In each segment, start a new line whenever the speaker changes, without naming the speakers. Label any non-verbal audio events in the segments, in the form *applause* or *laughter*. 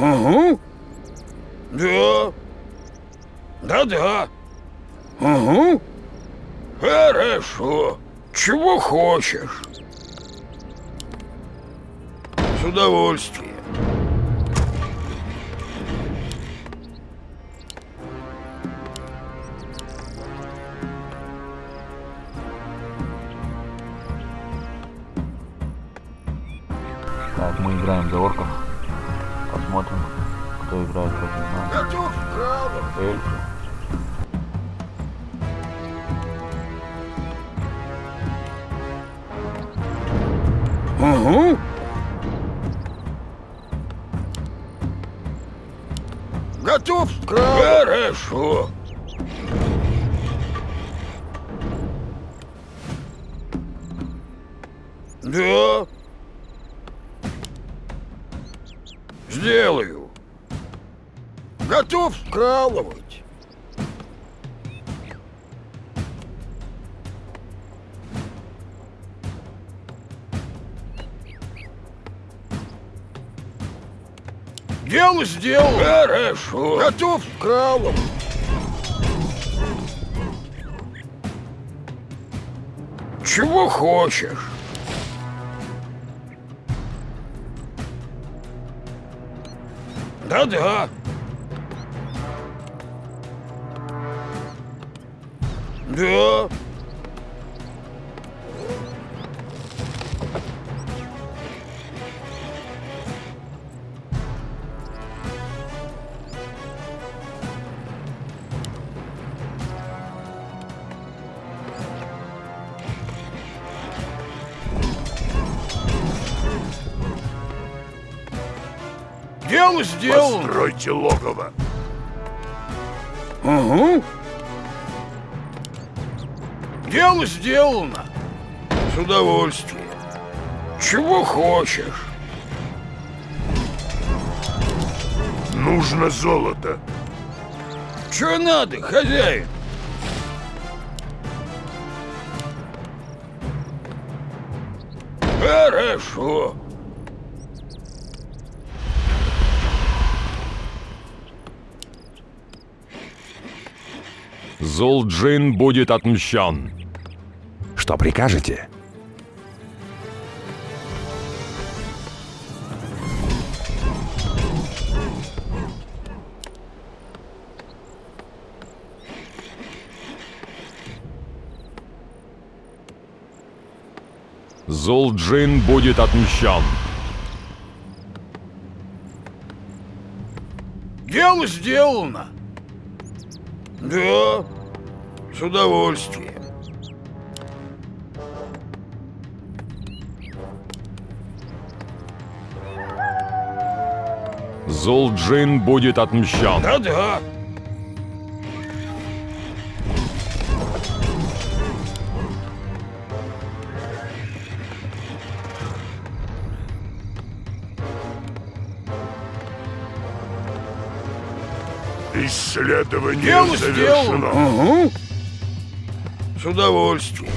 Угу. Да. Да-да. Угу. Хорошо. Чего хочешь? С удовольствием.
Так, мы играем за орков. Кто играет против нас. Эльфы.
Угу. Готов. Хорошо. Да. Сделаю. Готов вкалывать. Дело сделал. Хорошо. Готов вкалывать. Чего хочешь? Да-да. Да. Дело сделано.
Постройте логово.
Угу. Дело сделано. С удовольствием. Чего хочешь?
Нужно золото.
Что надо, хозяин? Хорошо.
Зулджин будет отмщен.
Что прикажете?
Зулджин будет отмщен.
Дело сделано. Да, с удовольствием.
Зулджин будет отмщен.
Да-да.
Исследование
Дело
завершено.
сделано. Угу. С удовольствием.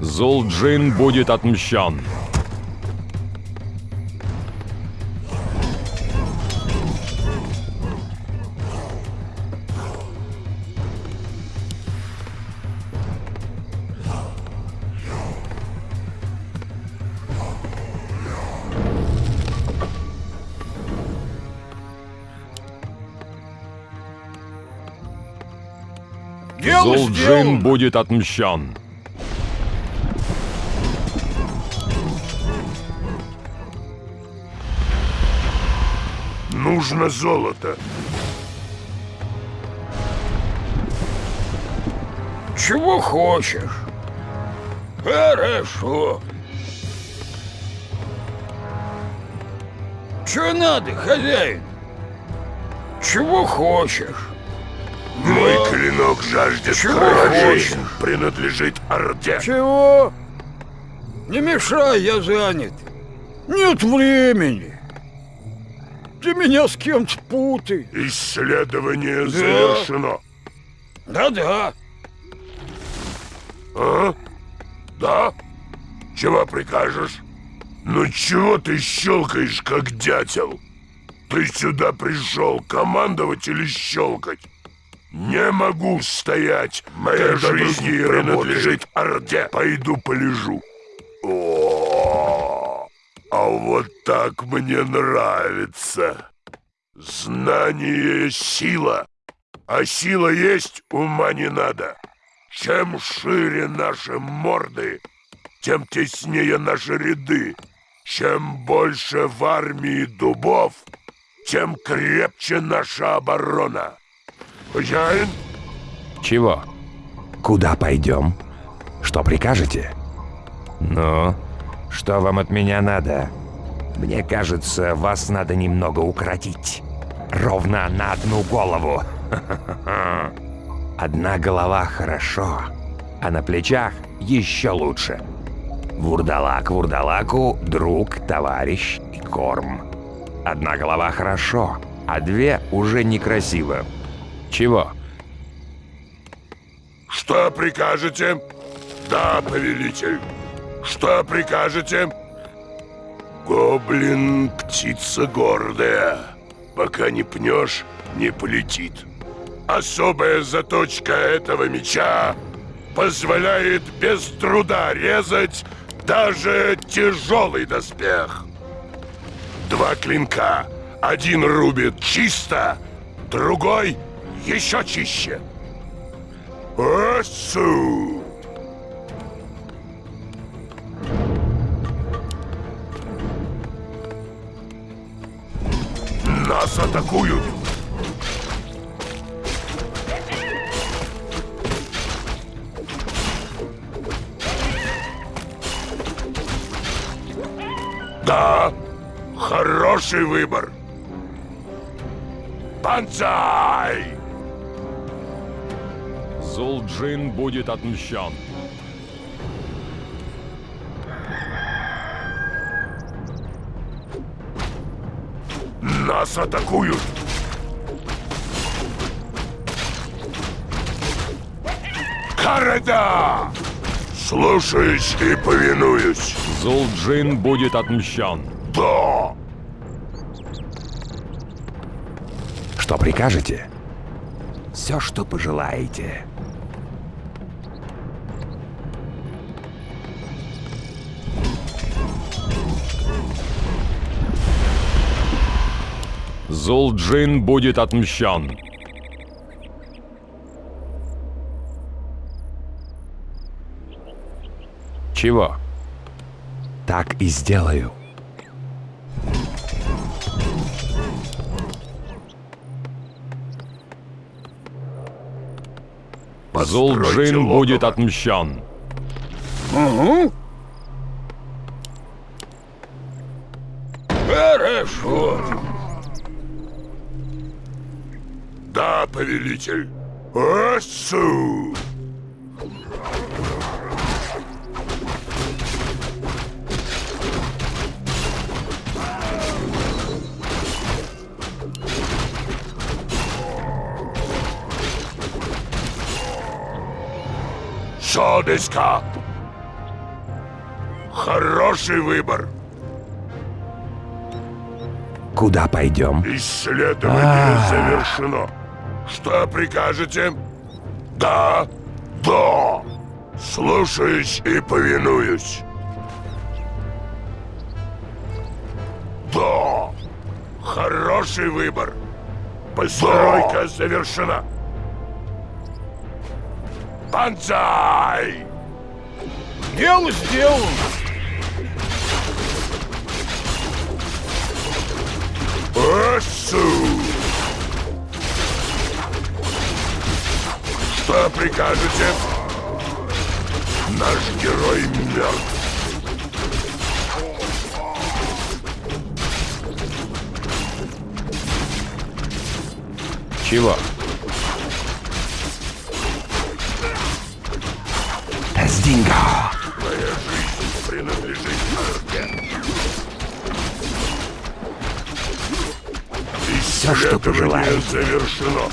Зулджин будет отмщен.
Сделано.
будет отмщен.
Нужно золото.
Чего хочешь? Хорошо. Что надо, хозяин? Чего хочешь?
Мой клинок жаждет
Чего
крови.
хочешь?
Принадлежит Орде.
Чего? Не мешай, я занят. Нет времени. Ты меня с кем-то путай.
Исследование завершено.
Да-да.
А? Да? Чего прикажешь? Ну чего ты щелкаешь, как дятел? Ты сюда пришел командовать или щелкать? Не могу стоять. Моя
Когда
жизнь принадлежит Орде. Пойду полежу. О, а вот так мне нравится. Знание — сила. А сила есть, ума не надо. Чем шире наши морды, тем теснее наши ряды. Чем больше в армии дубов, тем крепче наша оборона. Хозяин,
Чего? Куда пойдем? Что прикажете? Ну, что вам от меня надо? Мне кажется, вас надо немного укоротить. Ровно на одну голову. *laughs* Одна голова хорошо, а на плечах еще лучше. Вурдалак вурдалаку – друг, товарищ и корм. Одна голова хорошо, а две уже некрасиво. Чего?
что прикажете? Да, повелитель. Что прикажете? Гоблин — птица гордая. Пока не пнешь, не полетит. Особая заточка этого меча позволяет без труда резать даже тяжелый доспех. Два клинка. Один рубит чисто, другой еще чище. Осу! Нас атакуют! Да, хороший выбор. Банзай!
Зулджин будет отмщен.
Нас атакуют! Карада! Слушаюсь и повинуюсь.
Зулджин будет отмщен.
Да!
Что прикажете? Все, что пожелаете.
Зулджин будет отмщен.
Чего? Так и сделаю.
Зулджин будет отмщен.
Угу. Хорошо.
Да, повелитель. Осу! Шодеска! Хороший выбор.
Куда пойдем?
Исследование
А.
завершено. Что прикажете? Да, да. Слушаюсь и повинуюсь. Да. Хороший выбор. Постройка завершена. Банзай!
Дело сделано.
Осу! Что прикажете? Наш герой мертв.
Чего? Сдинго!
Моя жизнь принадлежит Орде.
Всё, что
Исследование
пожелаете.
завершено.